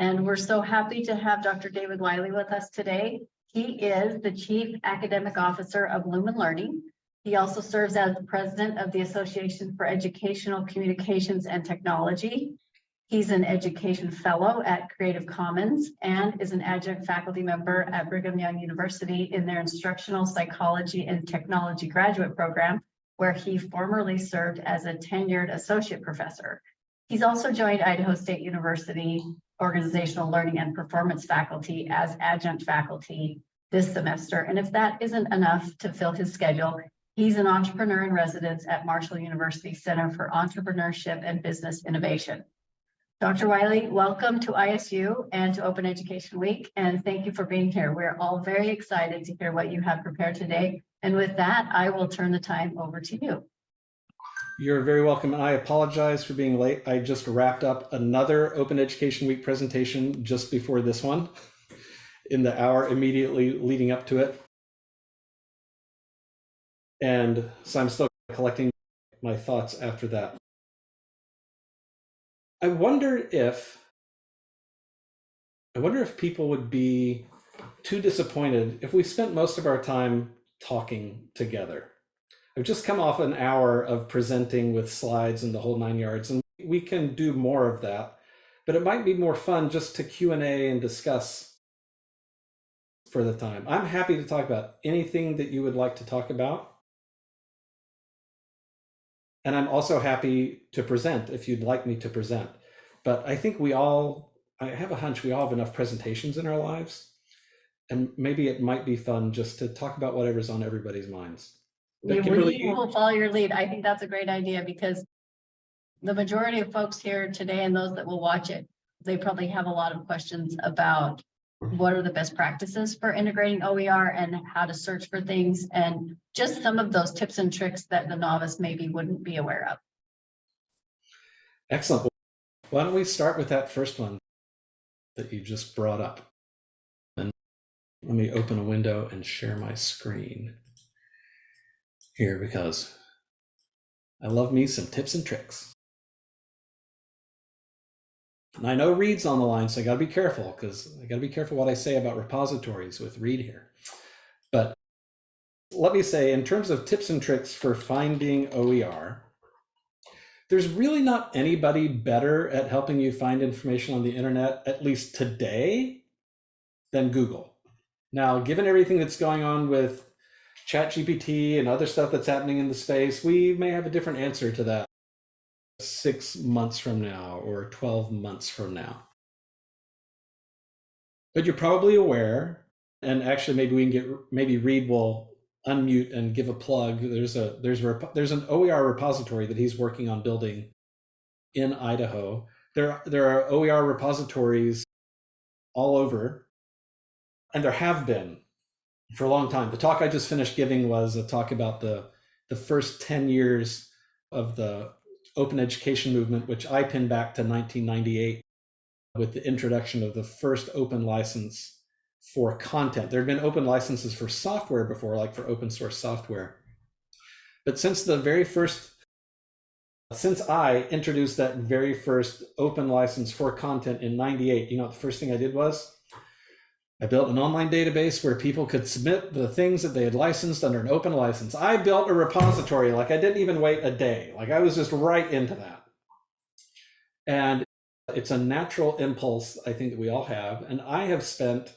And we're so happy to have Dr. David Wiley with us today. He is the Chief Academic Officer of Lumen Learning. He also serves as the President of the Association for Educational Communications and Technology. He's an Education Fellow at Creative Commons and is an adjunct faculty member at Brigham Young University in their Instructional Psychology and Technology Graduate Program, where he formerly served as a tenured associate professor. He's also joined Idaho State University Organizational Learning and Performance faculty as adjunct faculty this semester. And if that isn't enough to fill his schedule, he's an entrepreneur in residence at Marshall University Center for Entrepreneurship and Business Innovation. Dr. Wiley, welcome to ISU and to Open Education Week, and thank you for being here. We're all very excited to hear what you have prepared today. And with that, I will turn the time over to you. You're very welcome. And I apologize for being late. I just wrapped up another Open Education Week presentation just before this one in the hour immediately leading up to it. And so I'm still collecting my thoughts after that. I wonder if I wonder if people would be too disappointed if we spent most of our time talking together. I've just come off an hour of presenting with slides and the whole nine yards, and we can do more of that. But it might be more fun just to Q&A and discuss for the time. I'm happy to talk about anything that you would like to talk about. And I'm also happy to present if you'd like me to present. But I think we all, I have a hunch we all have enough presentations in our lives. And maybe it might be fun just to talk about whatever's on everybody's minds. But We Kimberly, we will follow your lead. I think that's a great idea because the majority of folks here today and those that will watch it, they probably have a lot of questions about what are the best practices for integrating OER and how to search for things and just some of those tips and tricks that the novice maybe wouldn't be aware of. Excellent. Why don't we start with that first one that you just brought up? And let me open a window and share my screen here because I love me some tips and tricks. And I know Reed's on the line, so I got to be careful because I got to be careful what I say about repositories with Reed here. But let me say, in terms of tips and tricks for finding OER, there's really not anybody better at helping you find information on the internet, at least today, than Google. Now, given everything that's going on with ChatGPT and other stuff that's happening in the space, we may have a different answer to that six months from now or 12 months from now. But you're probably aware, and actually maybe we can get, maybe Reed will unmute and give a plug. There's a there's there's an OER repository that he's working on building in Idaho. There there are OER repositories all over, and there have been for a long time. The talk I just finished giving was a talk about the the first 10 years of the open education movement, which I pin back to 1998 with the introduction of the first open license for content. There had been open licenses for software before, like for open source software. But since the very first, since I introduced that very first open license for content in 98, you know, the first thing I did was I built an online database where people could submit the things that they had licensed under an open license. I built a repository, like I didn't even wait a day. Like I was just right into that. And it's a natural impulse, I think, that we all have. And I have spent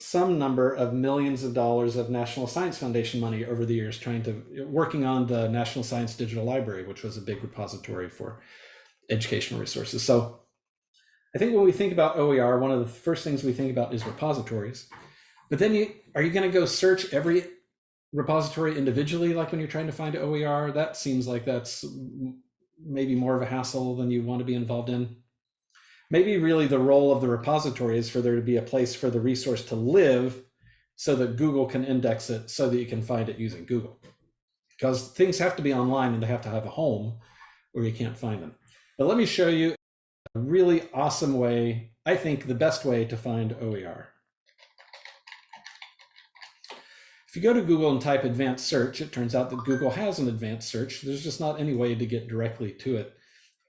some number of millions of dollars of National Science Foundation money over the years trying to working on the National Science Digital Library, which was a big repository for educational resources. So I think when we think about OER, one of the first things we think about is repositories. But then you are you going to go search every repository individually like when you're trying to find OER? That seems like that's maybe more of a hassle than you want to be involved in maybe really the role of the repository is for there to be a place for the resource to live so that Google can index it so that you can find it using Google. Because things have to be online and they have to have a home or you can't find them. But let me show you a really awesome way, I think the best way to find OER. If you go to Google and type advanced search, it turns out that Google has an advanced search. There's just not any way to get directly to it.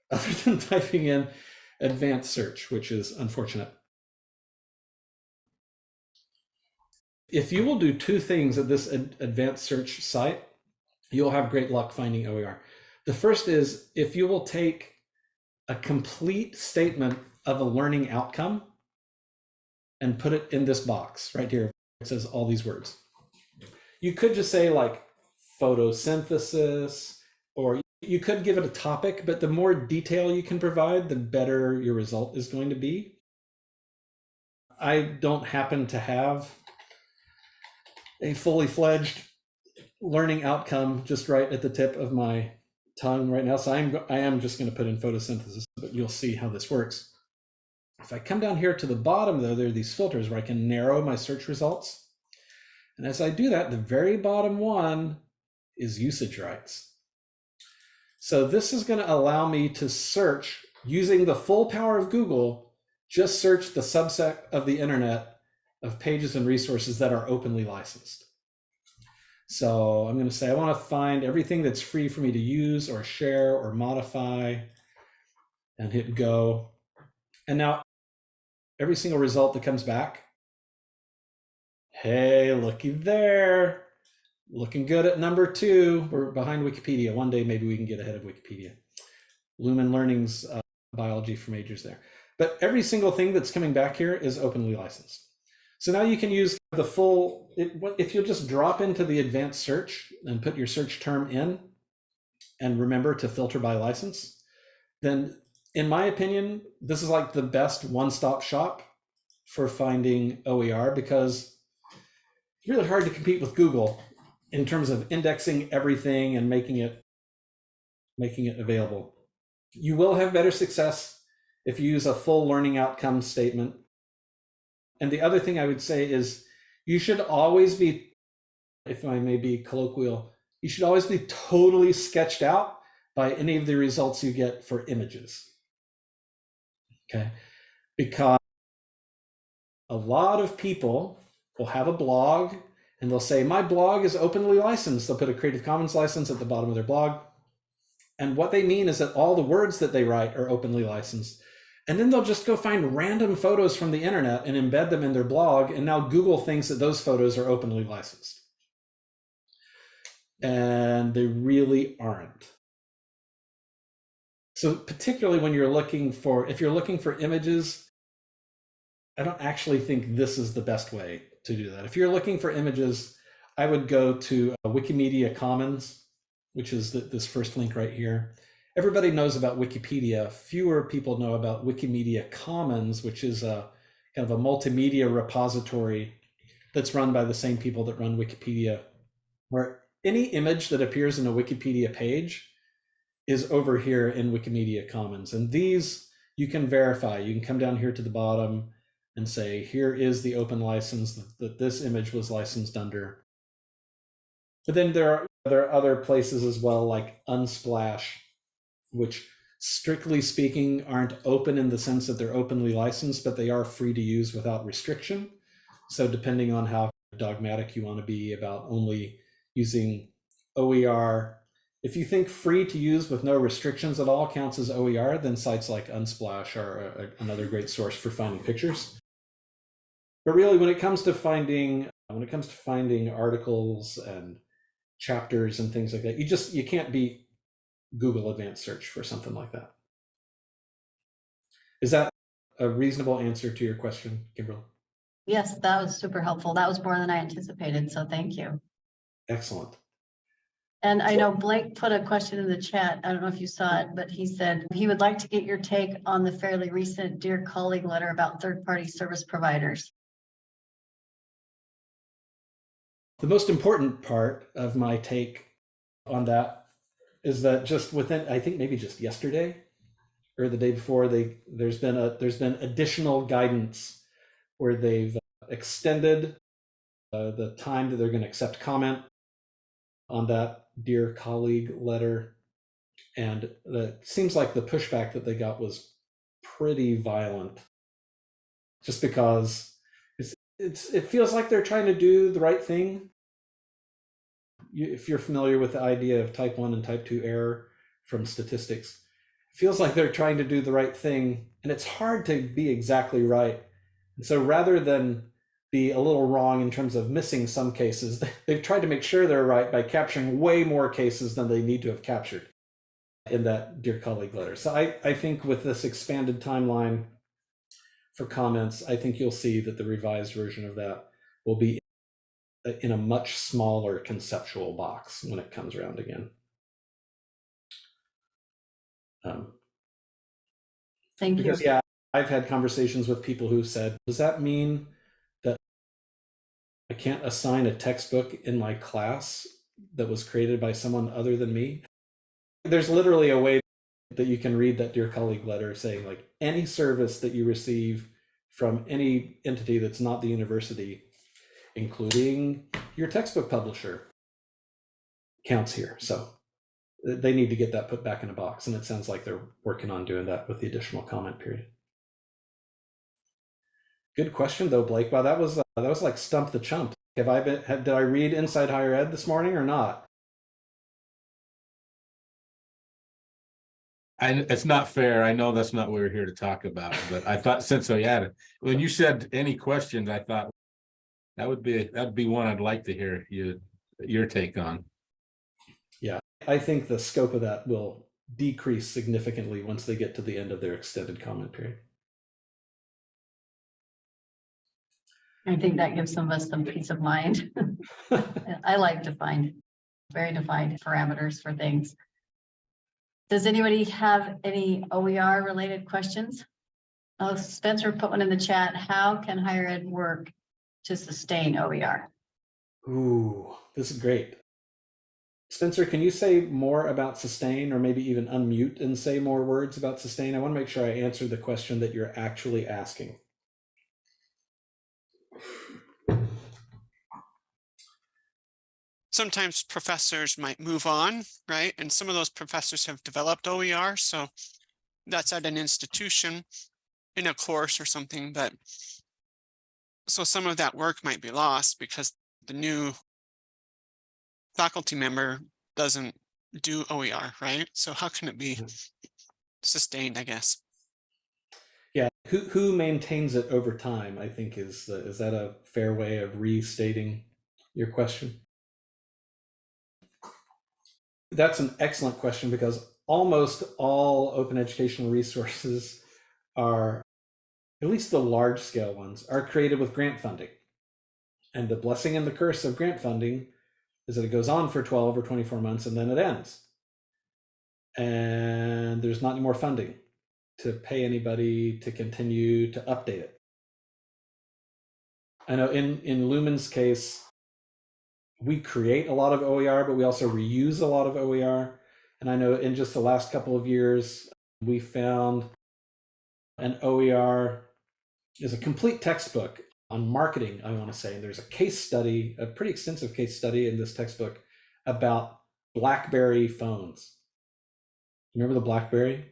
other than typing in advanced search, which is unfortunate. If you will do two things at this ad- advanced search site, you'll have great luck finding OER. The first is if you will take a complete statement of a learning outcome and put it in this box right here. It says all these words. You could just say like photosynthesis, or you could give it a topic, but the more detail you can provide, the better your result is going to be. I don't happen to have a fully fledged learning outcome just right at the tip of my tongue right now. So I'm I am just going to put in photosynthesis, but you'll see how this works. If I come down here to the bottom though, there are these filters where I can narrow my search results. And as I do that, the very bottom one is usage rights. So this is going to allow me to search using the full power of Google, just search the subset of the internet of pages and resources that are openly licensed. So I'm going to say I want to find everything that's free for me to use or share or modify and hit go. And now every single result that comes back, hey, looky there. Looking good at number two. We're behind Wikipedia. One day maybe we can get ahead of Wikipedia. Lumen Learning's uh, biology for majors there. But every single thing that's coming back here is openly licensed. So now you can use the full, if you'll just drop into the advanced search and put your search term in and remember to filter by license, then in my opinion, this is like the best one-stop shop for finding OER because it's really hard to compete with Google in terms of indexing everything and making it making it available. You will have better success if you use a full learning outcome statement. And the other thing I would say is you should always be, if I may be colloquial, you should always be totally sketched out by any of the results you get for images. Okay, because a lot of people will have a blog and they'll say, my blog is openly licensed. They'll put a Creative Commons license at the bottom of their blog. And what they mean is that all the words that they write are openly licensed. And then they'll just go find random photos from the internet and embed them in their blog. And now Google thinks that those photos are openly licensed. And they really aren't. So particularly when you're looking for, if you're looking for images, I don't actually think this is the best way to do that. If you're looking for images, I would go to uh, Wikimedia Commons, which is the, this first link right here. Everybody knows about Wikipedia. Fewer people know about Wikimedia Commons, which is a kind of a multimedia repository that's run by the same people that run Wikipedia, where any image that appears in a Wikipedia page is over here in Wikimedia Commons. And these you can verify. You can come down here to the bottom and say, here is the open license that, that this image was licensed under. But then there are, there are other places as well, like Unsplash, which strictly speaking aren't open in the sense that they're openly licensed, but they are free to use without restriction. So depending on how dogmatic you want to be about only using OER, if you think free to use with no restrictions at all counts as OER, then sites like Unsplash are a, another great source for finding pictures. But really, when it comes to finding when it comes to finding articles and chapters and things like that, you just you can't beat Google Advanced Search for something like that. Is that a reasonable answer to your question, Kimberly? Yes, that was super helpful. That was more than I anticipated, so thank you. Excellent. And I know Blake put a question in the chat. I don't know if you saw it, but he said he would like to get your take on the fairly recent Dear Colleague letter about third-party service providers. The most important part of my take on that is that just within, I think maybe just yesterday or the day before, they there's been a there's been additional guidance where they've extended uh, the time that they're going to accept comment on that dear colleague letter, and it seems like the pushback that they got was pretty violent, just because it's it's it feels like they're trying to do the right thing. If you're familiar with the idea of type one and type two error from statistics, it feels like they're trying to do the right thing, and it's hard to be exactly right. And so rather than be a little wrong in terms of missing some cases, they've tried to make sure they're right by capturing way more cases than they need to have captured in that dear colleague letter. So I, I think with this expanded timeline for comments, I think you'll see that the revised version of that will be in a much smaller conceptual box when it comes around again. Um, Thank you. because yeah, I've had conversations with people who've said, does that mean that I can't assign a textbook in my class that was created by someone other than me? There's literally a way that you can read that dear colleague letter saying like any service that you receive from any entity that's not the university, including your textbook publisher, counts here. So they need to get that put back in a box. And it sounds like they're working on doing that with the additional comment period. Good question though, Blake. Wow, that was uh, that was like stump the chump. Have I been? Have, did I read Inside Higher Ed this morning or not? And it's not fair. I know that's not what we're here to talk about, but I thought since I had it, when you said any questions, I thought that would be, that'd be one I'd like to hear you, your take on. Yeah, I think the scope of that will decrease significantly once they get to the end of their extended comment period. I think that gives some of us some peace of mind. I like defined, very defined parameters for things. Does anybody have any OER related questions? Oh, Spencer put one in the chat. How can higher ed work to sustain OER? Ooh, this is great. Spencer, can you say more about sustain or maybe even unmute and say more words about sustain? I want to make sure I answer the question that you're actually asking. sometimes professors might move on, right? And some of those professors have developed OER, so that's at an institution in a course or something, but so some of that work might be lost because the new faculty member doesn't do OER, right? So how can it be sustained, I guess? Yeah, who who maintains it over time? I think is uh, is that a fair way of restating your question? That's an excellent question because almost all open educational resources are, at least the large scale ones, are created with grant funding. And the blessing and the curse of grant funding is that it goes on for 12 or 24 months and then it ends. And there's not any more funding to pay anybody to continue to update it. I know in, in Lumen's case, we create a lot of OER, but we also reuse a lot of OER. And I know in just the last couple of years, we found an OER is a complete textbook on marketing, I want to say. And there's a case study, a pretty extensive case study in this textbook about BlackBerry phones. Remember the BlackBerry?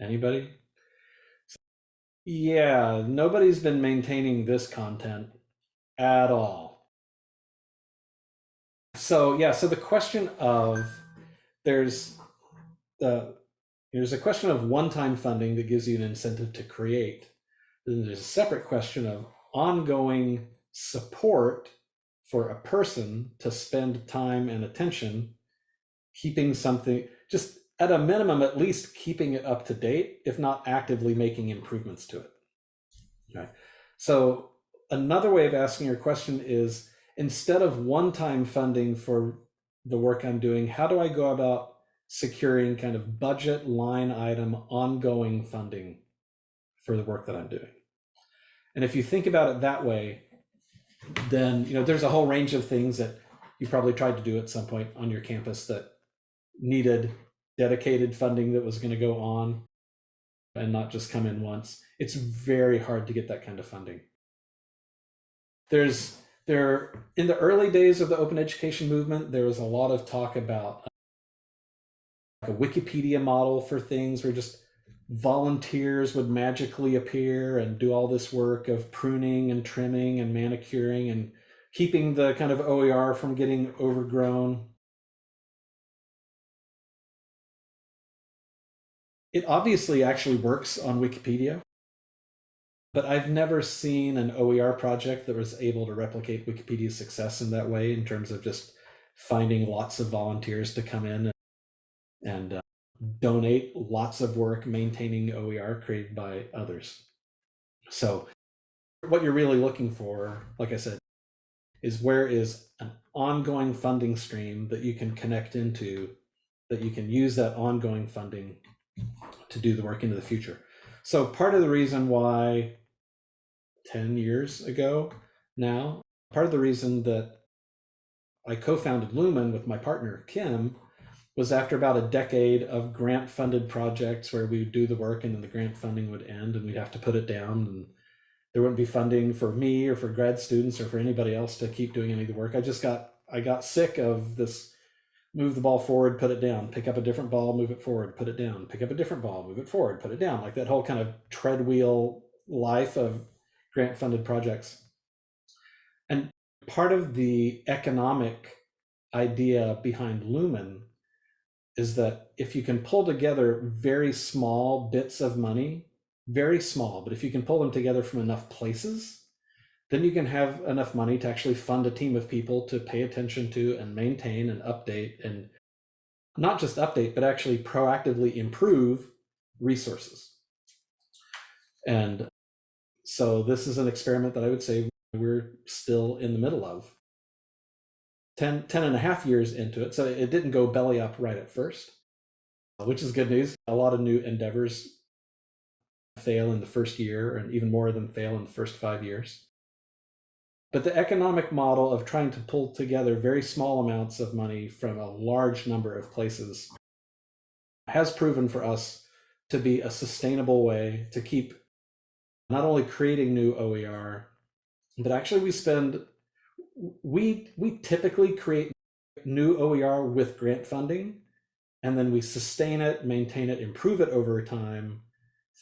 Anybody? Yeah, nobody's been maintaining this content at all. So yeah, so the question of there's the there's a question of one-time funding that gives you an incentive to create. Then there's a separate question of ongoing support for a person to spend time and attention keeping something just at a minimum, at least keeping it up to date, if not actively making improvements to it. Okay. So another way of asking your question is instead of one-time funding for the work I'm doing, how do I go about securing kind of budget line item ongoing funding for the work that I'm doing? And if you think about it that way, then you know there's a whole range of things that you probably tried to do at some point on your campus that needed dedicated funding that was going to go on and not just come in once. It's very hard to get that kind of funding. There's there in the early days of the open education movement, there was a lot of talk about uh, like a Wikipedia model for things where just volunteers would magically appear and do all this work of pruning and trimming and manicuring and keeping the kind of OER from getting overgrown. it obviously actually works on Wikipedia, but I've never seen an OER project that was able to replicate Wikipedia's success in that way in terms of just finding lots of volunteers to come in and, and uh, donate lots of work maintaining OER created by others. So what you're really looking for, like I said, is where is an ongoing funding stream that you can connect into, that you can use that ongoing funding to do the work into the future. So part of the reason why 10 years ago now, part of the reason that I co-founded Lumen with my partner, Kim, was after about a decade of grant funded projects where we would do the work and then the grant funding would end and we'd have to put it down and there wouldn't be funding for me or for grad students or for anybody else to keep doing any of the work. I just got I got sick of this move the ball forward, put it down, pick up a different ball, move it forward, put it down, pick up a different ball, move it forward, put it down, like that whole kind of treadwheel life of grant funded projects. And part of the economic idea behind Lumen is that if you can pull together very small bits of money very small, but if you can pull them together from enough places, then you can have enough money to actually fund a team of people to pay attention to and maintain and update and not just update, but actually proactively improve resources. And so this is an experiment that I would say we're still in the middle of. 10, 10 and a half years into it. So it didn't go belly up right at first, uh, which is good news. A lot of new endeavors fail in the first year and even more of them fail in the first five years. But the economic model of trying to pull together very small amounts of money from a large number of places has proven for us to be a sustainable way to keep not only creating new OER, but actually we spend we we typically create new OER with grant funding and then we sustain it, maintain it, improve it over time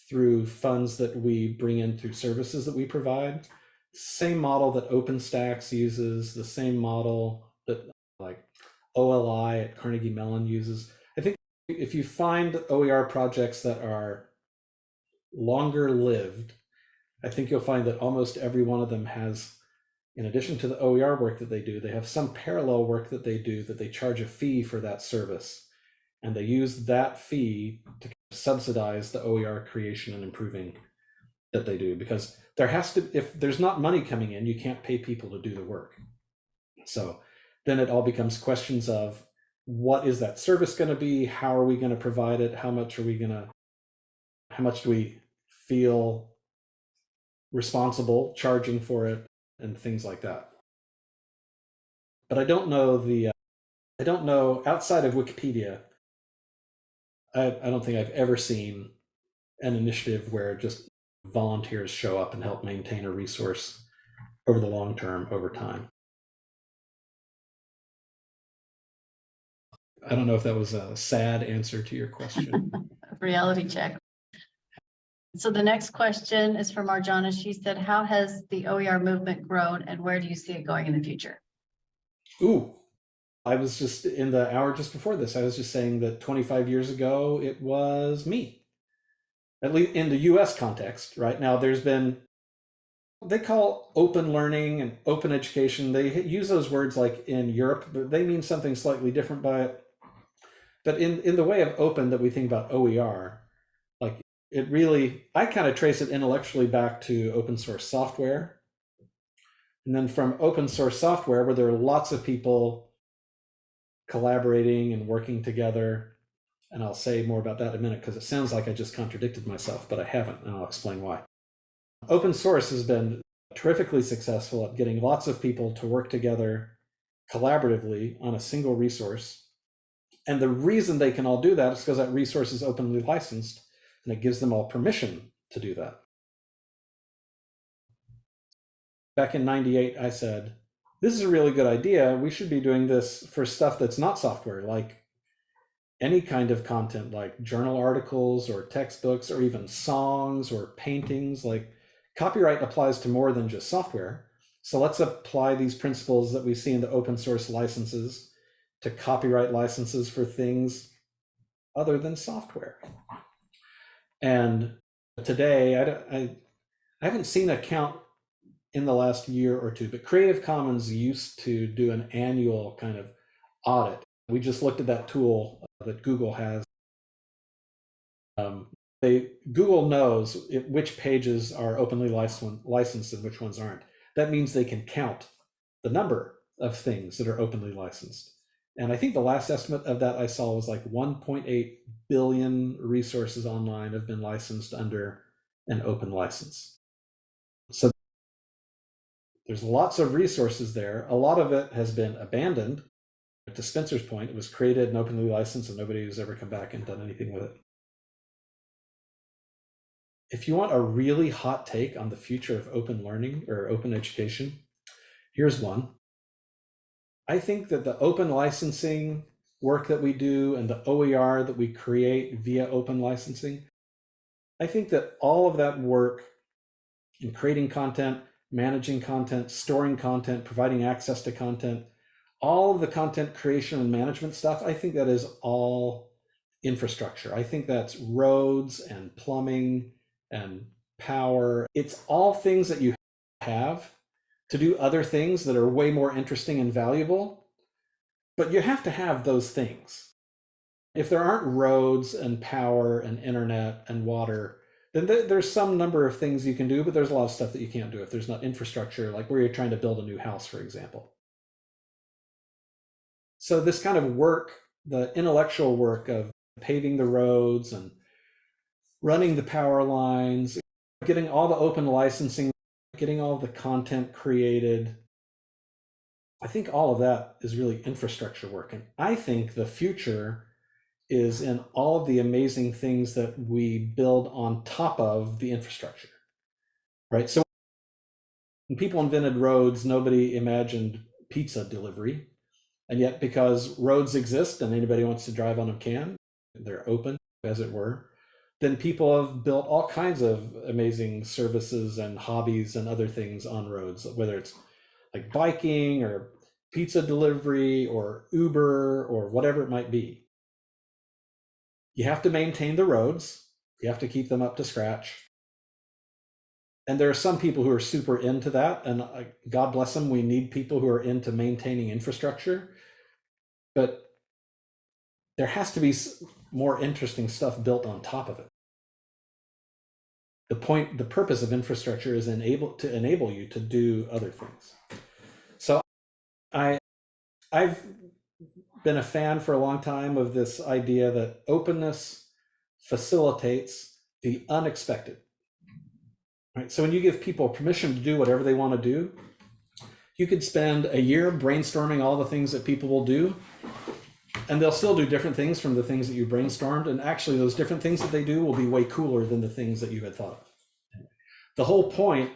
through funds that we bring in through services that we provide. Same model that OpenStax uses, the same model that like OLI at Carnegie Mellon uses. I think if you find OER projects that are longer lived, I think you'll find that almost every one of them has, in addition to the OER work that they do, they have some parallel work that they do that they charge a fee for that service. And they use that fee to subsidize the OER creation and improving that they do. Because there has to if there's not money coming in you can't pay people to do the work. So then it all becomes questions of what is that service going to be? How are we going to provide it? How much are we going to how much do we feel responsible charging for it and things like that but i don't know the uh, i don't know outside of wikipedia I, I don't think I've ever seen an initiative where just volunteers show up and help maintain a resource over the long term, over time. I don't know if that was a sad answer to your question. Reality check. So the next question is from Arjana. She said, how has the OER movement grown and where do you see it going in the future? Ooh, I was just in the hour just before this, I was just saying that 25 years ago, it was me. At least in the US context, right? Now, there's been, they call open learning and open education, they use those words like in Europe, but they mean something slightly different by it. But in, in the way of open that we think about OER, it really, I kind of trace it intellectually back to open source software. And then from open source software, where there are lots of people collaborating and working together. And I'll say more about that in a minute because it sounds like I just contradicted myself, but I haven't, and I'll explain why. Open source has been terrifically successful at getting lots of people to work together collaboratively on a single resource. And the reason they can all do that is because that resource is openly licensed and it gives them all permission to do that. Back in 98, I said, this is a really good idea. We should be doing this for stuff that's not software, like any kind of content, like journal articles or textbooks or even songs or paintings. Like copyright applies to more than just software. So let's apply these principles that we see in the open source licenses to copyright licenses for things other than software. And today, I, don't- I, I haven't seen a count in the last year or two, but Creative Commons used to do an annual kind of audit. We just looked at that tool that Google has. Um, they Google knows which pages are openly licensed and which ones aren't. That means they can count the number of things that are openly licensed. And I think the last estimate of that I saw was like 1.8 billion resources online have been licensed under an open license. So there's lots of resources there. A lot of it has been abandoned. To Spencer's point, it was created and openly licensed, and nobody has ever come back and done anything with it. If you want a really hot take on the future of open learning or open education, here's one. I think that the open licensing work that we do and the OER that we create via open licensing, I think that all of that work in creating content, managing content, storing content, providing access to content, all of the content creation and management stuff, I think that is all infrastructure. I think that's roads and plumbing and power. It's all things that you have to do other things that are way more interesting and valuable. But you have to have those things. If there aren't roads and power and internet and water, then th- there's some number of things you can do, but there's a lot of stuff that you can't do if there's not infrastructure, like where you're trying to build a new house, for example. So, this kind of work, the intellectual work of paving the roads and running the power lines, getting all the open licensing, getting all the content created. I think all of that is really infrastructure work. And I think the future is in all of the amazing things that we build on top of the infrastructure. Right? So when people invented roads, nobody imagined pizza delivery. And yet, because roads exist and anybody wants to drive on them can, they're open, as it were, then people have built all kinds of amazing services and hobbies and other things on roads, whether it's like biking or pizza delivery or Uber or whatever it might be. You have to maintain the roads, you have to keep them up to scratch. And there are some people who are super into that, and uh, God bless them. We need people who are into maintaining infrastructure, but there has to be more interesting stuff built on top of it. The point, the purpose of infrastructure is enable to enable you to do other things. So, I, I've been a fan for a long time of this idea that openness facilitates the unexpected. Right. So when you give people permission to do whatever they want to do, you could spend a year brainstorming all the things that people will do and they'll still do different things from the things that you brainstormed. And actually those different things that they do will be way cooler than the things that you had thought of. The whole point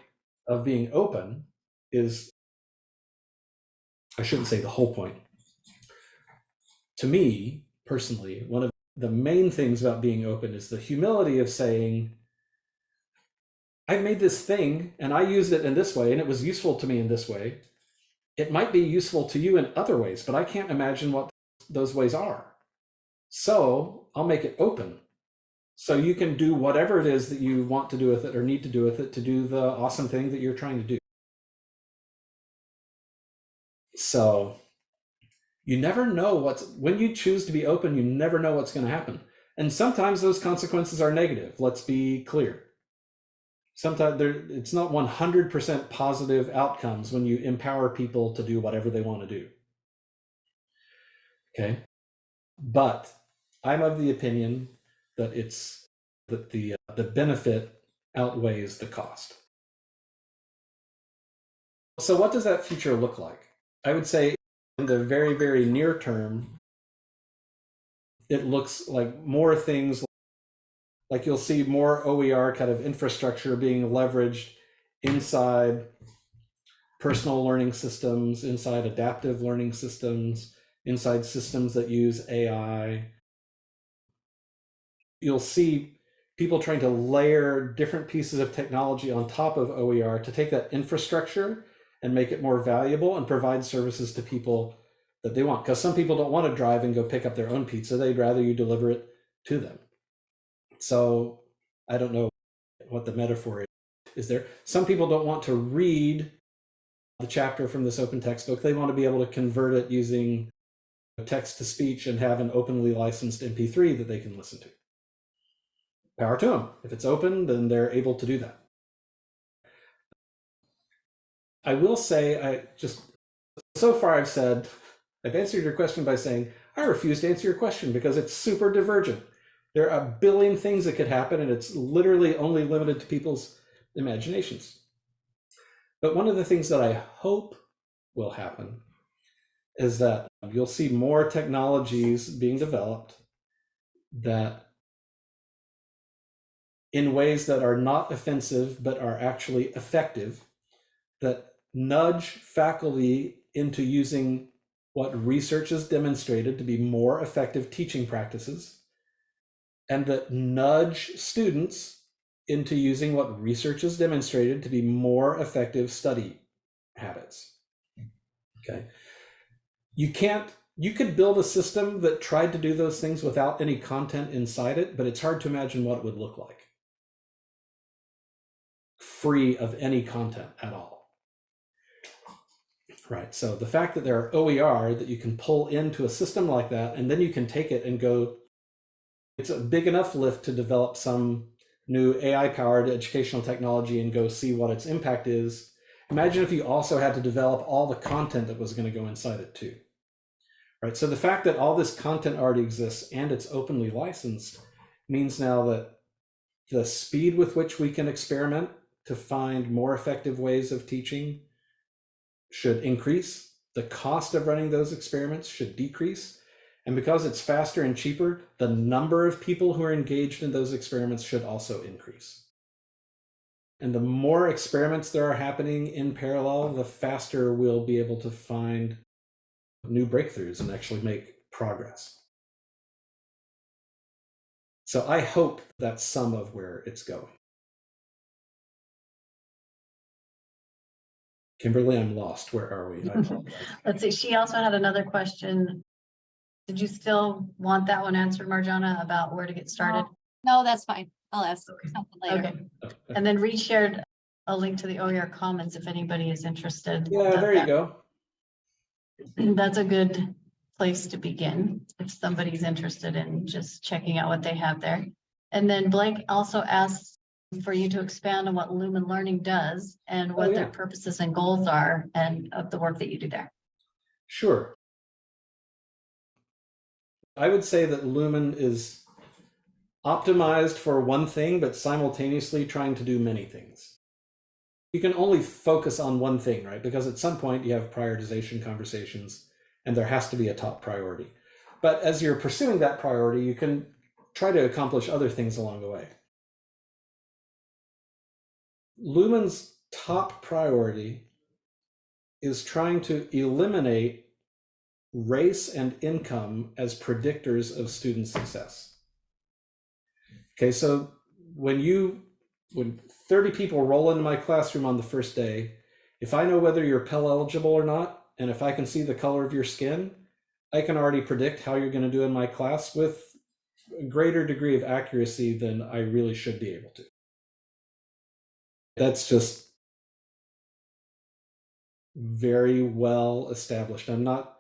of being open is i shouldn't say the whole point. To me personally one of the main things about being open is the humility of saying i've made this thing and i used it in this way and it was useful to me in this way. It might be useful to you in other ways but i can't imagine what those ways are. So I'll make it open. So you can do whatever it is that you want to do with it or need to do with it to do the awesome thing that you're trying to do. So you never know what's, when you choose to be open, you never know what's going to happen. And sometimes those consequences are negative. Let's be clear. Sometimes there, it's not 100% positive outcomes when you empower people to do whatever they want to do. Okay. But I'm of the opinion that it's that the uh, the benefit outweighs the cost. So what does that future look like? I would say in the very very near term it looks like more things like you'll see more OER kind of infrastructure being leveraged inside personal learning systems, inside adaptive learning systems, inside systems that use AI. You'll see people trying to layer different pieces of technology on top of OER to take that infrastructure and make it more valuable and provide services to people that they want. Because some people don't want to drive and go pick up their own pizza, they'd rather you deliver it to them. So I don't know what the metaphor is. Is there some people don't want to read the chapter from this open textbook. They want to be able to convert it using text to speech and have an openly licensed MP3 that they can listen to. Power to them. If it's open, then they're able to do that. I will say, I just so far I've said, I've answered your question by saying, I refuse to answer your question because it's super divergent. There are a billion things that could happen, and it's literally only limited to people's imaginations. But one of the things that I hope will happen is that you'll see more technologies being developed that in ways that are not offensive but are actually effective that nudge faculty into using what research has demonstrated to be more effective teaching practices and that nudge students into using what research has demonstrated to be more effective study habits. Okay. You can't, you could build a system that tried to do those things without any content inside it, but it's hard to imagine what it would look like. Free of any content at all. Right. So the fact that there are OER that you can pull into a system like that, and then you can take it and go, it's a big enough lift to develop some new AI powered educational technology and go see what its impact is. Imagine if you also had to develop all the content that was going to go inside it too. Right. So the fact that all this content already exists and it's openly licensed means now that the speed with which we can experiment to find more effective ways of teaching should increase. The cost of running those experiments should decrease. And because it's faster and cheaper, the number of people who are engaged in those experiments should also increase. And the more experiments there are happening in parallel, the faster we'll be able to find new breakthroughs and actually make progress. So I hope that's some of where it's going. Kimberly, I'm lost. Where are we? Let's see, she also had another question. Did you still want that one answered, Marjana, about where to get started? No, that's fine. I'll ask Okay. something later. Okay, and then Reed shared a link to the OER Commons if anybody is interested. yeah, there you go. That's a good place to begin if somebody's interested in just checking out what they have there. And then Blake also asks for you to expand on what Lumen Learning does and oh, what Oh, yeah. their purposes and goals are and of the work that you do there. Sure. I would say that Lumen is optimized for one thing, but simultaneously trying to do many things. You can only focus on one thing, right? Because at some point you have prioritization conversations and there has to be a top priority. But as you're pursuing that priority, you can try to accomplish other things along the way. Lumen's top priority is trying to eliminate race and income as predictors of student success. Okay, so when you when 30 people roll into my classroom on the first day, if I know whether you're Pell eligible or not, and if I can see the color of your skin, I can already predict how you're going to do in my class with a greater degree of accuracy than I really should be able to. That's just very well established. I'm not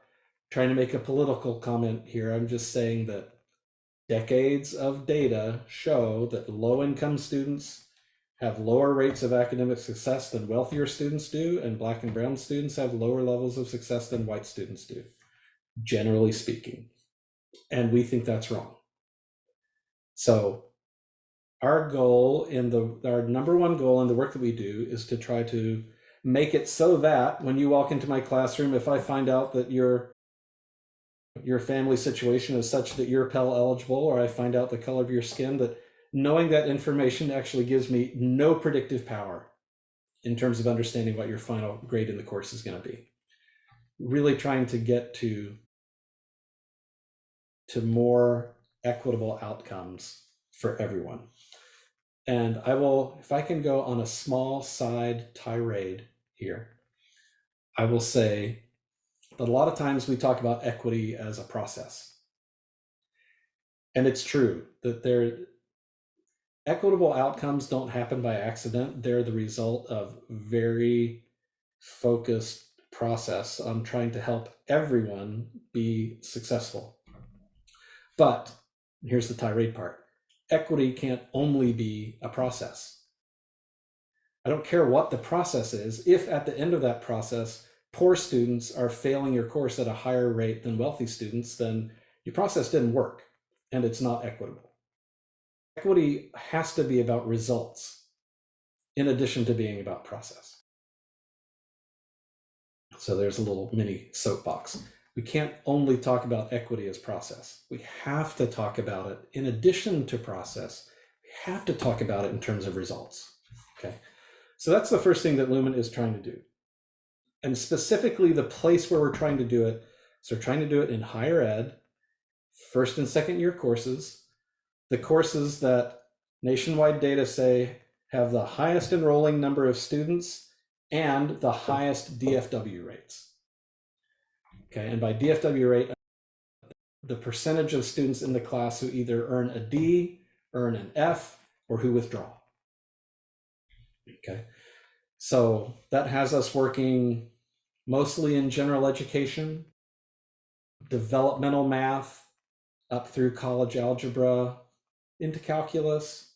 trying to make a political comment here. I'm just saying that decades of data show that low income students have lower rates of academic success than wealthier students do, and black and brown students have lower levels of success than white students do, generally speaking. And we think that's wrong. So our goal in the our number one goal in the work that we do is to try to make it so that when you walk into my classroom, if I find out that your your family situation is such that you're Pell eligible, or I find out the color of your skin, that knowing that information actually gives me no predictive power in terms of understanding what your final grade in the course is going to be. Really trying to get to to more equitable outcomes for everyone. And I will, if I can go on a small side tirade here, I will say that a lot of times we talk about equity as a process. And it's true that there equitable outcomes don't happen by accident. They're the result of very focused process on trying to help everyone be successful. But here's the tirade part. Equity can't only be a process. I don't care what the process is. If at the end of that process, poor students are failing your course at a higher rate than wealthy students, then your process didn't work and it's not equitable. Equity has to be about results in addition to being about process. So there's a little mini soapbox. We can't only talk about equity as process. We have to talk about it in addition to process. We have to talk about it in terms of results. Okay. So that's the first thing that Lumen is trying to do. And specifically the place where we're trying to do it. So we're trying to do it in higher ed, first and second year courses, the courses that nationwide data say have the highest enrolling number of students and the highest DFW rates. Okay, and by DFW rate, the percentage of students in the class who either earn a D, earn an F, or who withdraw. Okay, so that has us working mostly in general education, developmental math, up through college algebra, into calculus.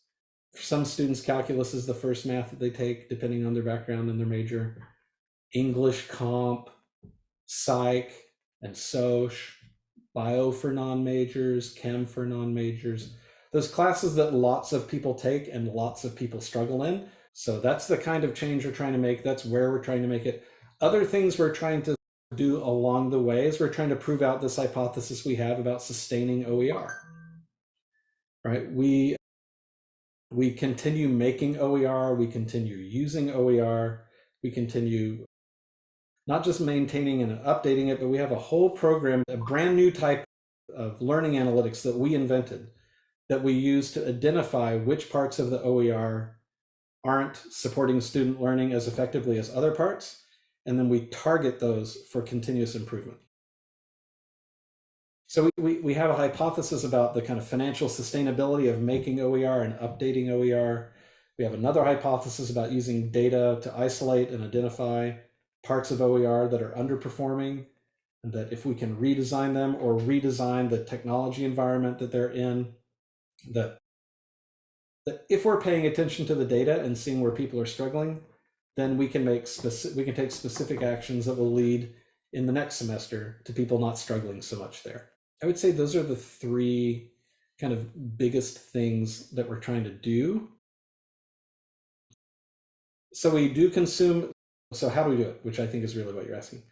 For some students, calculus is the first math that they take, depending on their background and their major. English comp, psych, and soc, bio for non-majors, chem for non-majors. Those classes that lots of people take and lots of people struggle in. So that's the kind of change we're trying to make. That's where we're trying to make it. Other things we're trying to do along the way is we're trying to prove out this hypothesis we have about sustaining OER. Right? We we continue making OER, we continue using OER, we continue not just maintaining and updating it, but we have a whole program, a brand new type of learning analytics that we invented that we use to identify which parts of the OER aren't supporting student learning as effectively as other parts. And then we target those for continuous improvement. So we, we, have a hypothesis about the kind of financial sustainability of making OER and updating OER. We have another hypothesis about using data to isolate and identify parts of OER that are underperforming, and that if we can redesign them or redesign the technology environment that they're in, that, that if we're paying attention to the data and seeing where people are struggling, then we can make specific, we can take specific actions that will lead in the next semester to people not struggling so much there. I would say those are the three kind of biggest things that we're trying to do. So we do consume so how do we do it? Which I think is really what you're asking.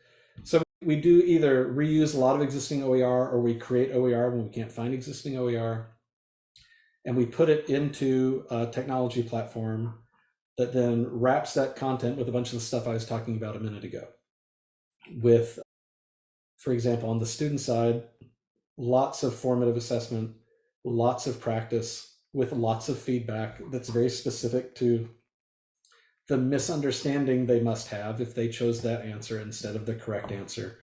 So we do either reuse a lot of existing OER or we create OER when we can't find existing OER. And we put it into a technology platform that then wraps that content with a bunch of the stuff I was talking about a minute ago. With, for example, on the student side, lots of formative assessment, lots of practice with lots of feedback that's very specific to the misunderstanding they must have if they chose that answer instead of the correct answer.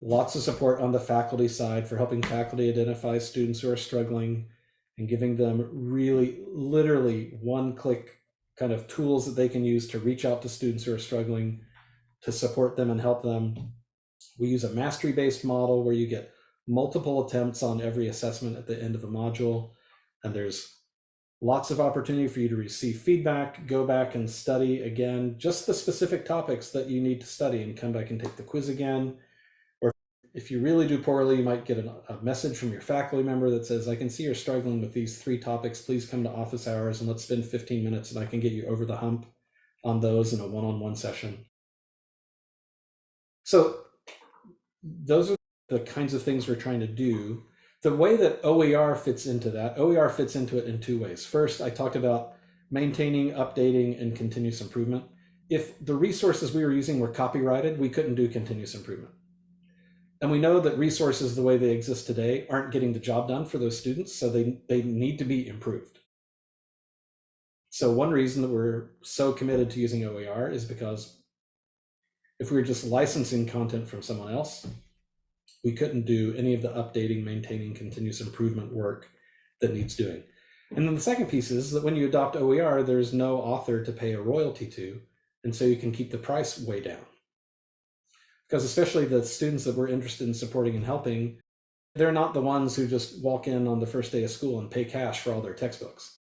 Lots of support on the faculty side for helping faculty identify students who are struggling and giving them really literally one click kind of tools that they can use to reach out to students who are struggling to support them and help them. We use a mastery based model where you get multiple attempts on every assessment at the end of a module and there's lots of opportunity for you to receive feedback, go back and study again, just the specific topics that you need to study and come back and take the quiz again. Or if you really do poorly, you might get a, message from your faculty member that says, I can see you're struggling with these three topics. Please come to office hours and let's spend 15 minutes and I can get you over the hump on those in a one-on-one -on -one session. So those are the kinds of things we're trying to do the way that OER fits into that, OER fits into it in two ways. First, I talked about maintaining, updating, and continuous improvement. If the resources we were using were copyrighted, we couldn't do continuous improvement. And we know that resources the way they exist today aren't getting the job done for those students, so they, they need to be improved. So one reason that we're so committed to using OER is because if we were just licensing content from someone else, we couldn't do any of the updating, maintaining, continuous improvement work that needs doing. And then the second piece is that when you adopt OER, there's no author to pay a royalty to, and so you can keep the price way down. Because especially the students that we're interested in supporting and helping, they're not the ones who just walk in on the first day of school and pay cash for all their textbooks.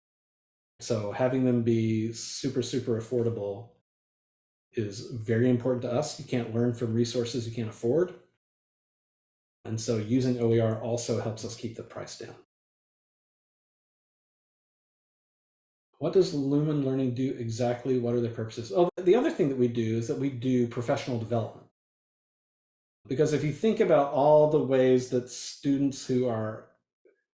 So having them be super, super affordable is very important to us. You can't learn from resources you can't afford. And so using OER also helps us keep the price down. What does Lumen Learning do exactly? What are the purposes? Oh, the other thing that we do is that we do professional development. Because if you think about all the ways that students who are,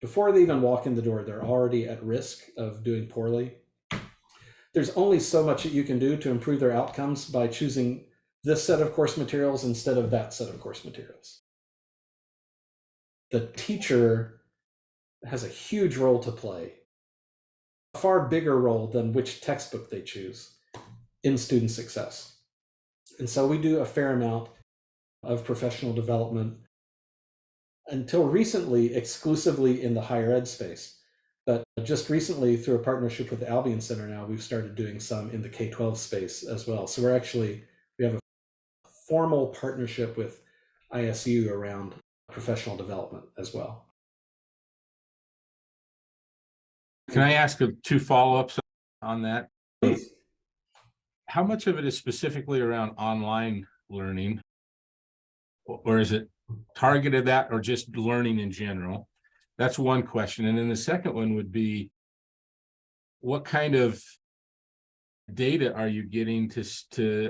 before they even walk in the door, they're already at risk of doing poorly. There's only so much that you can do to improve their outcomes by choosing this set of course materials instead of that set of course materials. The teacher has a huge role to play, a far bigger role than which textbook they choose in student success. And so we do a fair amount of professional development until recently exclusively in the higher ed space. But just recently, through a partnership with the Albion Center now, we've started doing some in the K-12 space as well. So we're actually, we have a formal partnership with ISU around professional development as well. Can I ask two follow-ups on that? Please. How much of it is specifically around online learning? Or is it targeted that or just learning in general? That's one question. And then the second one would be what kind of data are you getting to, to,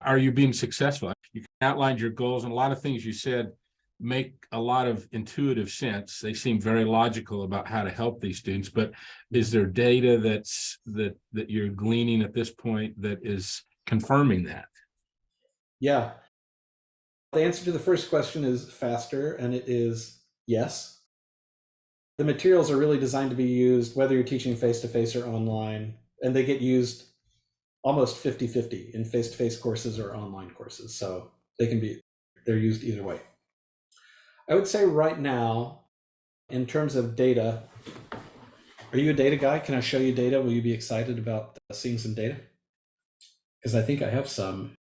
are you being successful? You outlined your goals and a lot of things you said make a lot of intuitive sense. They seem very logical about how to help these students, but is there data that's, that, that you're gleaning at this point that is confirming that? Yeah. The answer to the first question is faster, and it is yes. The materials are really designed to be used whether you're teaching face to face or online, and they get used almost 50 50 in face to face courses or online courses. So they can be, they're used either way. I would say right now, in terms of data, are you a data guy? Can I show you data? Will you be excited about seeing some data? Because I think I have some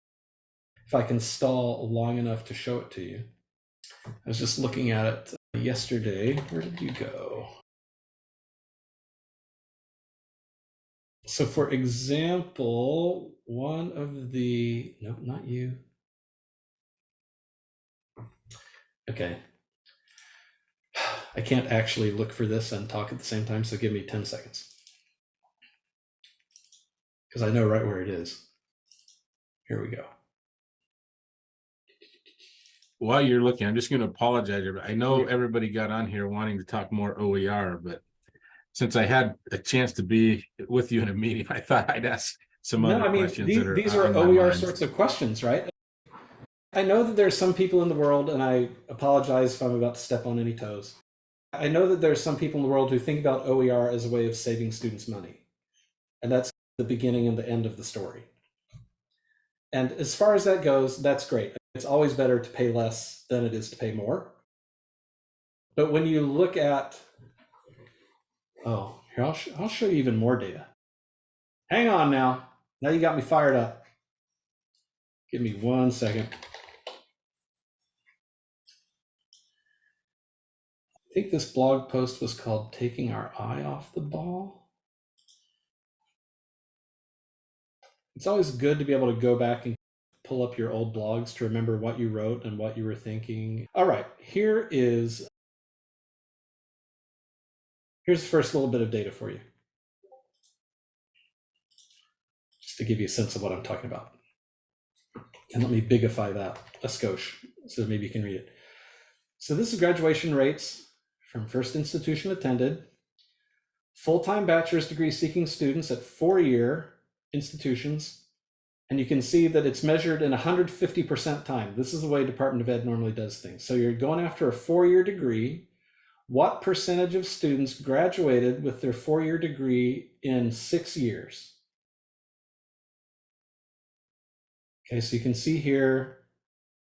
if I can stall long enough to show it to you. I was just looking at it yesterday. Where did you go? So, for example, one of the, no, not you. Okay. I can't actually look for this and talk at the same time, so give me 10 seconds. Because I know right where it is. Here we go. While you're looking, I'm just gonna apologize. everybody. I know everybody got on here wanting to talk more OER, but since I had a chance to be with you in a meeting, I thought I'd ask some No, other I mean, questions these, are these are OER sorts of questions, right? I know that there's some people in the world, and I apologize if I'm about to step on any toes. I know that there's some people in the world who think about OER as a way of saving students money. And that's the beginning and the end of the story. And as far as that goes, that's great. It's always better to pay less than it is to pay more. But when you look at, oh, here, I'll, sh- I'll show you even more data. Hang on now. Now you got me fired up. Give me one second. Think this blog post was called Taking Our Eye Off the Ball. It's always good to be able to go back and pull up your old blogs to remember what you wrote and what you were thinking. All right, here is here's the first little bit of data for you. Just to give you a sense of what I'm talking about. And let me bigify that a skosh so maybe you can read it. So this is graduation rates from first institution attended, full-time bachelor's degree seeking students at four-year institutions. And you can see that it's measured in 150% time. This is the way Department of Ed normally does things. So you're going after a four-year degree. What percentage of students graduated with their four-year degree in six years? Okay, so you can see here,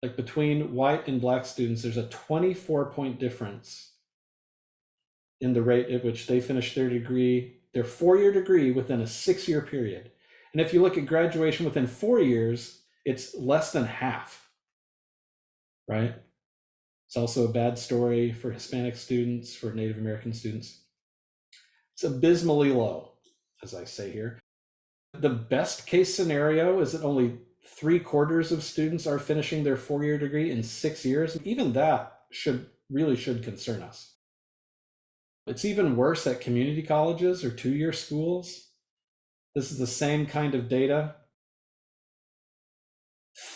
like between white and black students, there's a 24 point difference in the rate at which they finish their degree, their four-year degree within a six-year period. And if you look at graduation within four years, it's less than half. Right? It's also a bad story for Hispanic students, for Native American students. It's abysmally low, as I say here. The best case scenario is that only three quarters of students are finishing their four-year degree in six years. Even that should really should concern us. It's even worse at community colleges or two-year schools. This is the same kind of data.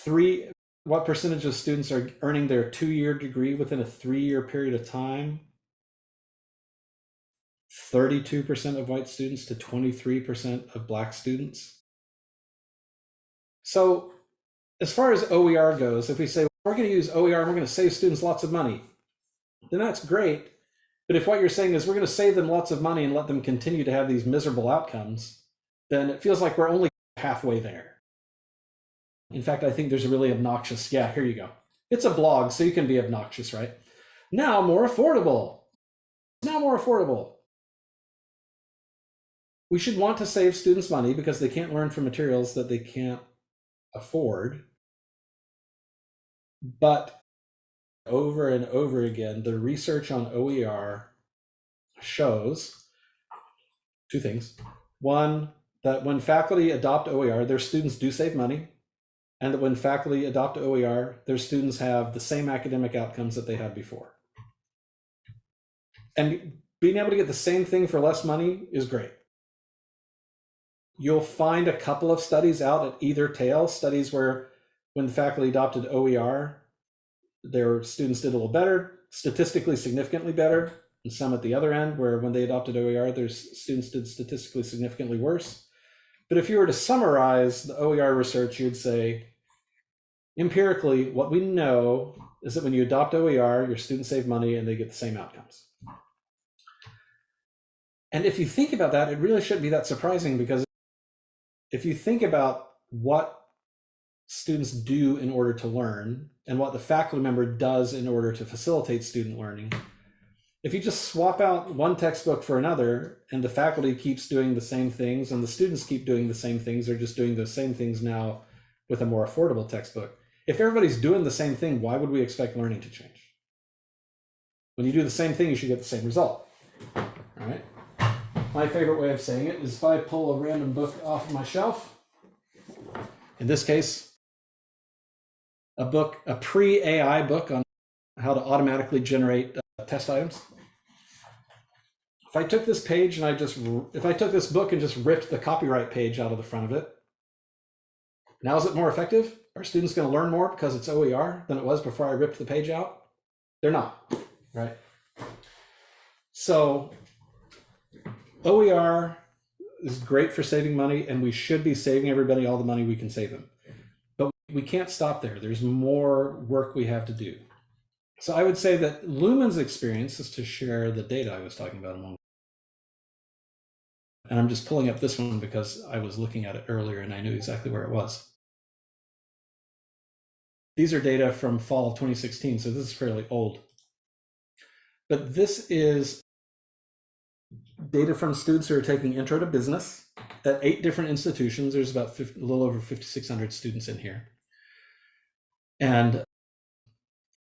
Three, what percentage of students are earning their two-year degree within a three-year period of time? 32% of white students to 23% of black students. So as far as OER goes, if we say we're going to use OER and we're going to save students lots of money, then that's great. But if what you're saying is we're going to save them lots of money and let them continue to have these miserable outcomes, then it feels like we're only halfway there. In fact, I think there's a really obnoxious, yeah, here you go. It's a blog, so you can be obnoxious, right? Now more affordable. Now more affordable. We should want to save students money because they can't learn from materials that they can't afford. But over and over again, the research on OER shows two things. One, that when faculty adopt OER, their students do save money. And that when faculty adopt OER, their students have the same academic outcomes that they had before. And being able to get the same thing for less money is great. You'll find a couple of studies out at either tail, studies where when faculty adopted OER, their students did a little better, statistically significantly better, and some at the other end where when they adopted OER, their students did statistically significantly worse. But if you were to summarize the OER research, you'd say, empirically, what we know is that when you adopt OER, your students save money and they get the same outcomes. And if you think about that, it really shouldn't be that surprising because if you think about what students do in order to learn and what the faculty member does in order to facilitate student learning, if you just swap out one textbook for another and the faculty keeps doing the same things and the students keep doing the same things, they're just doing those same things now with a more affordable textbook. If everybody's doing the same thing, why would we expect learning to change? When you do the same thing, you should get the same result. All right. My favorite way of saying it is if I pull a random book off my shelf, in this case, a book, a pre-AI book on how to automatically generate uh, test items. If I took this page and I just, if I took this book and just ripped the copyright page out of the front of it, now is it more effective? Are students going to learn more because it's OER than it was before I ripped the page out? They're not, right? So OER is great for saving money and we should be saving everybody all the money we can save them. We can't stop there. There's more work we have to do. So I would say that Lumen's experience is to share the data I was talking about a moment. And I'm just pulling up this one because I was looking at it earlier and I knew exactly where it was. These are data from fall of 2016, so this is fairly old. But this is data from students who are taking intro to business at eight different institutions. There's about 50, a little over 5,600 students in here. And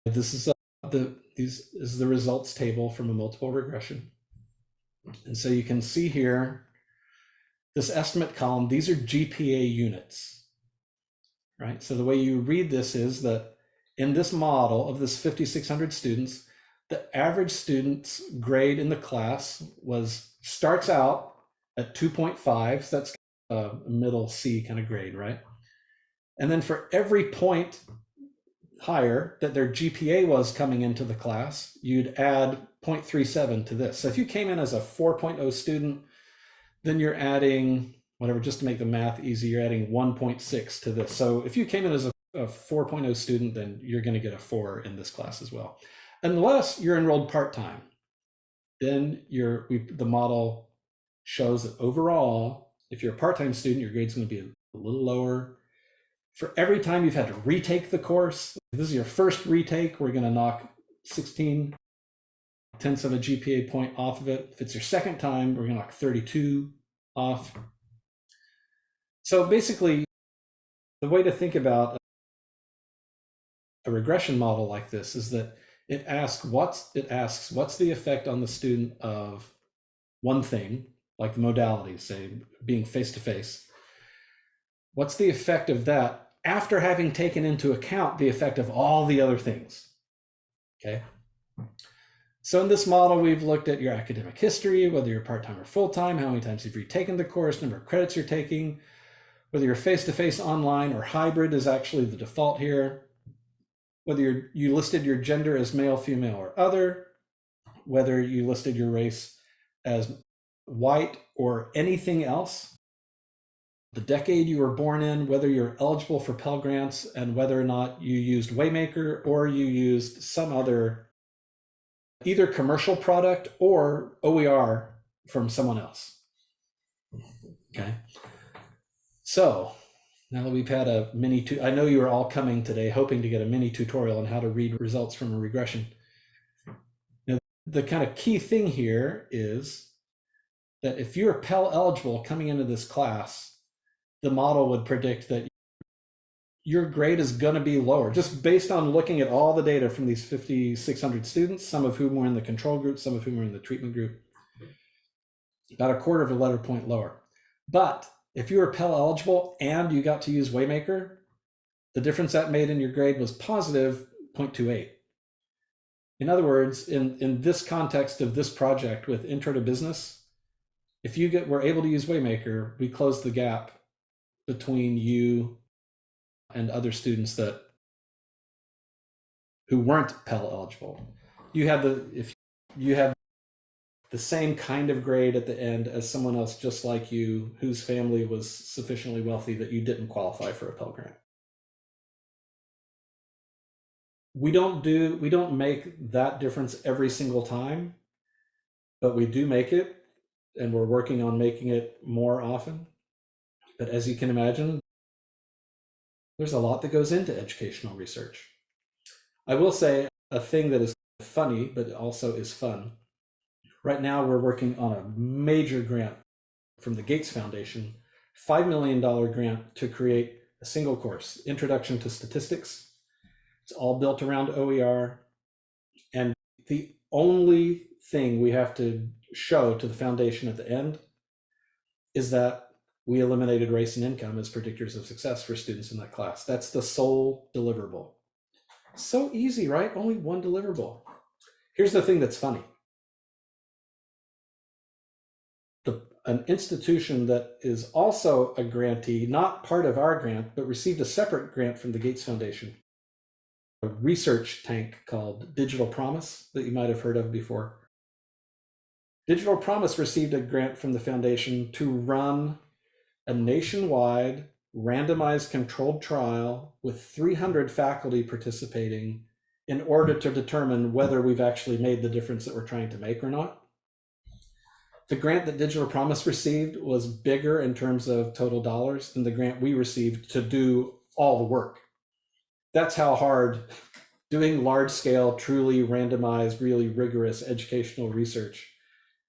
this is uh, the these is the results table from a multiple regression. And so you can see here this estimate column, these are GPA units, right? So the way you read this is that in this model of this 5,600 students, the average student's grade in the class was starts out at 2.5. So that's a middle C kind of grade, right? And then for every point higher that their GPA was coming into the class, you'd add 0.37 to this. So if you came in as a 4.0 student, then you're adding whatever, just to make the math easy, you're adding 1.6 to this. So if you came in as a, a 4.0 student, then you're going to get a four in this class as well unless you're enrolled part-time then you're we, the model shows that overall if you're a part-time student your grade's going to be a little lower for every time you've had to retake the course this is your first retake we're going to knock 16 tenths of a GPA point off of it. If it's your second time, we're gonna knock 32 off. So basically, the way to think about a regression model like this is that it asks what's it asks what's the effect on the student of one thing, like the modality, say being face to face. What's the effect of that after having taken into account the effect of all the other things? Okay. So in this model, we've looked at your academic history, whether you're part-time or full-time, how many times you've retaken the course, number of credits you're taking, whether you're face-to-face, online, or hybrid is actually the default here, whether you listed your gender as male, female, or other, whether you listed your race as white or anything else, the decade you were born in, whether you're eligible for Pell Grants, and whether or not you used Waymaker or you used some other either commercial product or OER from someone else. Okay. So now that we've had a mini, tu- I know you are all coming today hoping to get a mini tutorial on how to read results from a regression. Now, the kind of key thing here is that if you're Pell eligible coming into this class, the model would predict that your grade is going to be lower just based on looking at all the data from these 5,600 students, some of whom were in the control group, some of whom were in the treatment group. About a quarter of a letter point lower. But if you were Pell eligible and you got to use Waymaker, the difference that made in your grade was positive 0.28. In other words, in, in this context of this project with Intro to Business, if you get were able to use Waymaker, we closed the gap between you and other students that who weren't Pell eligible. You have the if you have the same kind of grade at the end as someone else just like you whose family was sufficiently wealthy that you didn't qualify for a Pell grant. We don't do we don't make that difference every single time, but we do make it and we're working on making it more often. But as you can imagine, there's a lot that goes into educational research. I will say a thing that is funny, but also is fun. Right now, we're working on a major grant from the Gates Foundation, $5 million grant to create a single course, Introduction to Statistics. It's all built around OER. And the only thing we have to show to the foundation at the end is that we eliminated race and income as predictors of success for students in that class. That's the sole deliverable. So easy, right? Only one deliverable. Here's the thing that's funny. The, an institution that is also a grantee, not part of our grant, but received a separate grant from the Gates Foundation, a research tank called Digital Promise that you might have heard of before. Digital Promise received a grant from the foundation to run a nationwide randomized controlled trial with 300 faculty participating in order to determine whether we've actually made the difference that we're trying to make or not. The grant that Digital Promise received was bigger in terms of total dollars than the grant we received to do all the work. That's how hard doing large scale, truly randomized, really rigorous educational research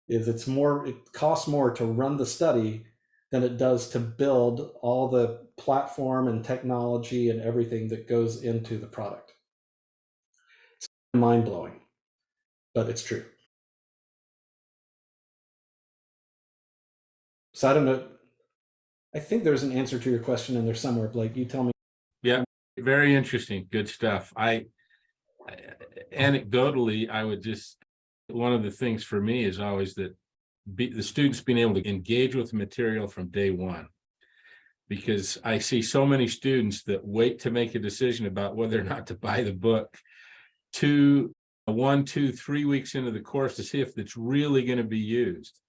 is. It's more, it costs more to run the study than it does to build all the platform and technology and everything that goes into the product. It's mind blowing, but it's true. So I don't know. I think there's an answer to your question in there somewhere, Blake. You tell me. Yeah, very interesting, good stuff. I anecdotally, I would just, one of the things for me is always that be, the students being able to engage with the material from day one. Because I see so many students that wait to make a decision about whether or not to buy the book to one, two, three weeks into the course to see if it's really going to be used.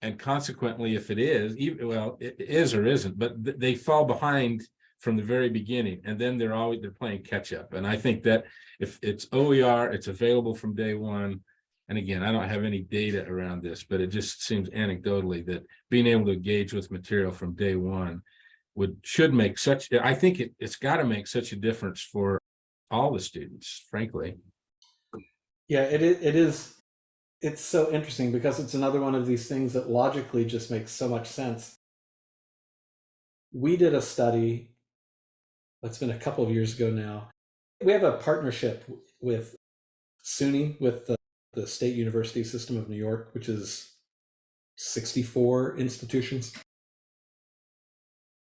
And consequently, if it is, well, it is or isn't, but th- they fall behind from the very beginning and then they're always they're playing catch up and i think that if it's oer it's available from day one and again i don't have any data around this but it just seems anecdotally that being able to engage with material from day one would should make such i think it, it's got to make such a difference for all the students frankly Yeah, it it is it's so interesting because it's another one of these things that logically just makes so much sense. We did a study, that's been a couple of years ago now. We have a partnership with SUNY, with the, the State University System of New York, which is 64 institutions,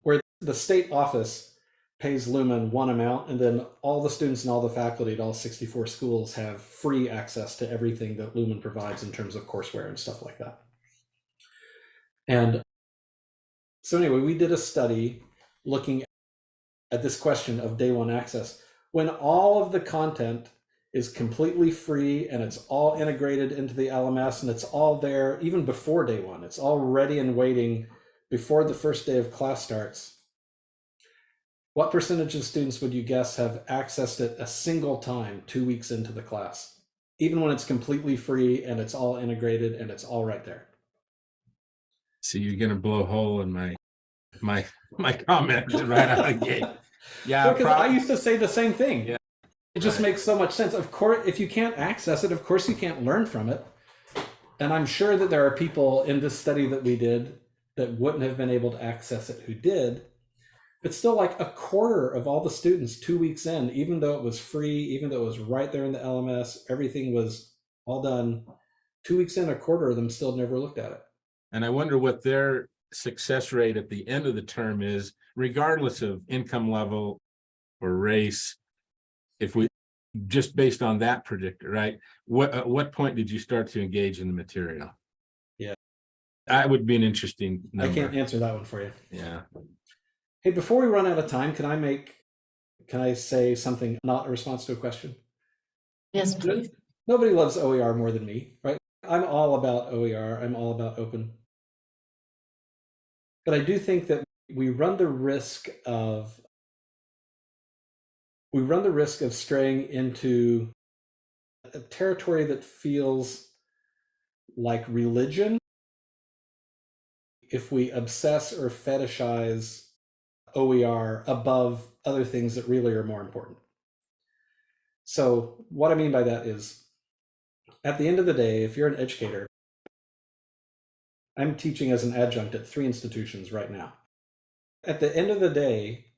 where the state office pays Lumen one amount, and then all the students and all the faculty at all 64 schools have free access to everything that Lumen provides in terms of courseware and stuff like that. And so anyway, we did a study looking at this question of day one access. When all of the content is completely free and it's all integrated into the LMS and it's all there even before day one, it's all ready and waiting before the first day of class starts what percentage of students would you guess have accessed it a single time two weeks into the class, even when it's completely free and it's all integrated and it's all right there? So you're gonna blow a hole in my, my, my comment right out of the gate. Yeah, Because I used to say the same thing. Yeah. It just Right. makes so much sense. Of course, if you can't access it, of course you can't learn from it. And I'm sure that there are people in this study that we did that wouldn't have been able to access it who did. But still, like a quarter of all the students two weeks in, even though it was free, even though it was right there in the LMS, everything was all done. Two weeks in, a quarter of them still never looked at it. and I wonder what their success rate at the end of the term is, regardless of income level or race. If we, just based on that predictor, right? What, at what point did you start to engage in the material? Yeah. That would be an interesting I can't answer that one for you. yeah. Hey, before we run out of time, can I make, can I say something not a response to a question? Yes, please. Nobody loves OER more than me, right? I'm all about OER. I'm all about open. But I do think that we run the risk of we run the risk of straying into a territory that feels like religion if we obsess or fetishize OER above other things that really are more important. So, what I mean by that is at the end of the day, if you're an educator, I'm teaching as an adjunct at three institutions right now. At the end of the day,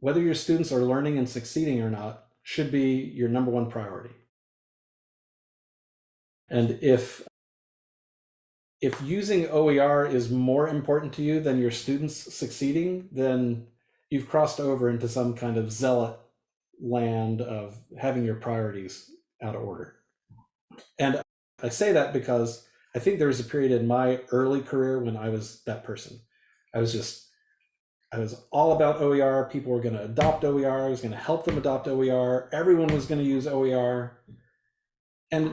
whether your students are learning and succeeding or not should be your number one priority. And if if using OER is more important to you than your students succeeding, then you've crossed over into some kind of zealot land of having your priorities out of order. And I say that because I think there was a period in my early career when I was that person. I was just, I was all about OER. People were going to adopt OER. I was going to help them adopt OER. Everyone was going to use OER. And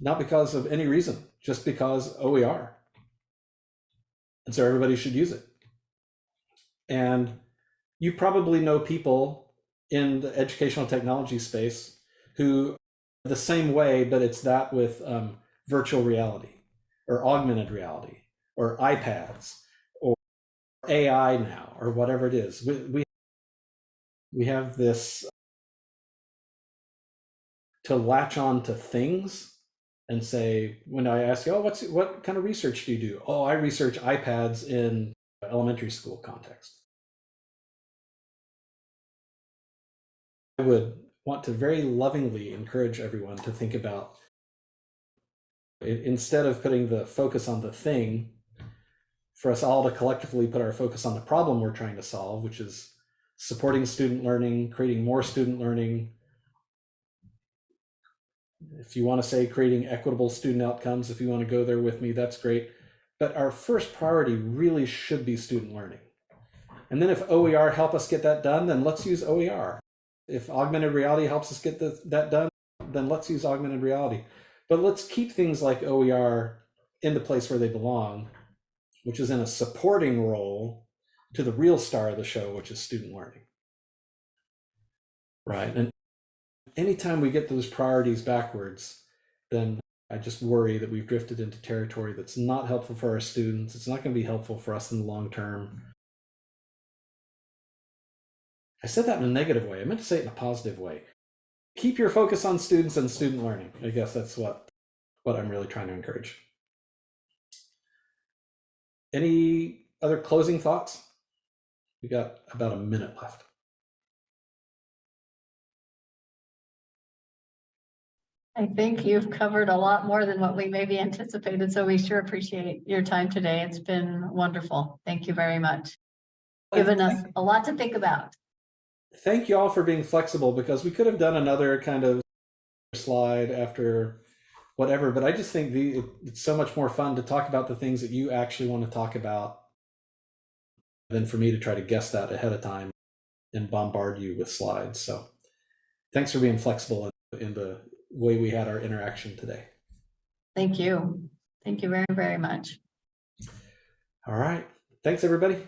not because of any reason, just because OER. And so everybody should use it. And you probably know people in the educational technology space who the same way, but it's that with um, virtual reality or augmented reality or iPads AI now or whatever it is. We, we, we have this to latch on to things and say, when I ask you, oh, what's what kind of research do you do? Oh, I research iPads in elementary school context. I would want to very lovingly encourage everyone to think about instead of putting the focus on the thing, for us all to collectively put our focus on the problem we're trying to solve, which is supporting student learning, creating more student learning. If you want to say creating equitable student outcomes, if you want to go there with me, that's great. But our first priority really should be student learning. And then if OER help us get that done, then let's use OER if augmented reality helps us get the, that done, then let's use augmented reality. But let's keep things like OER in the place where they belong, which is in a supporting role to the real star of the show, which is student learning. Right. And anytime we get those priorities backwards, then I just worry that we've drifted into territory that's not helpful for our students. It's not going to be helpful for us in the long term. I said that in a negative way. I meant to say it in a positive way. Keep your focus on students and student learning. I guess that's what what I'm really trying to encourage. Any other closing thoughts? We got about a minute left. I think you've covered a lot more than what we maybe anticipated, so we sure appreciate your time today. It's been wonderful. Thank you very much. Given us a lot to think about. Thank you all for being flexible because we could have done another kind of slide after whatever, but I just think the it- it's so much more fun to talk about the things that you actually want to talk about than for me to try to guess that ahead of time and bombard you with slides. So thanks for being flexible in, in the way we had our interaction today. Thank you. Thank you very, very much. All right. Thanks, everybody.